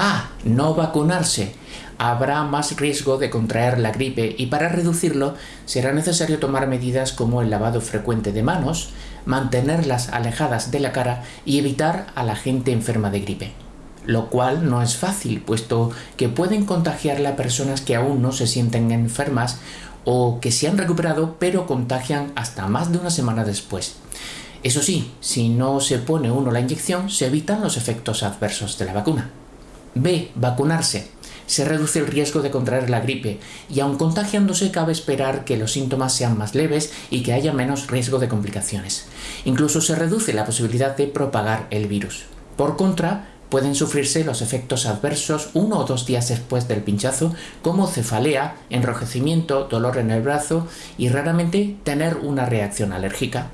Ah, no vacunarse. Habrá más riesgo de contraer la gripe y para reducirlo será necesario tomar medidas como el lavado frecuente de manos, mantenerlas alejadas de la cara y evitar a la gente enferma de gripe. Lo cual no es fácil, puesto que pueden contagiarla a personas que aún no se sienten enfermas o que se han recuperado pero contagian hasta más de una semana después. Eso sí, si no se pone uno la inyección, se evitan los efectos adversos de la vacuna. B. Vacunarse. Se reduce el riesgo de contraer la gripe y aun contagiándose cabe esperar que los síntomas sean más leves y que haya menos riesgo de complicaciones. Incluso se reduce la posibilidad de propagar el virus. Por contra, pueden sufrirse los efectos adversos uno o dos días después del pinchazo, como cefalea, enrojecimiento, dolor en el brazo y raramente tener una reacción alérgica.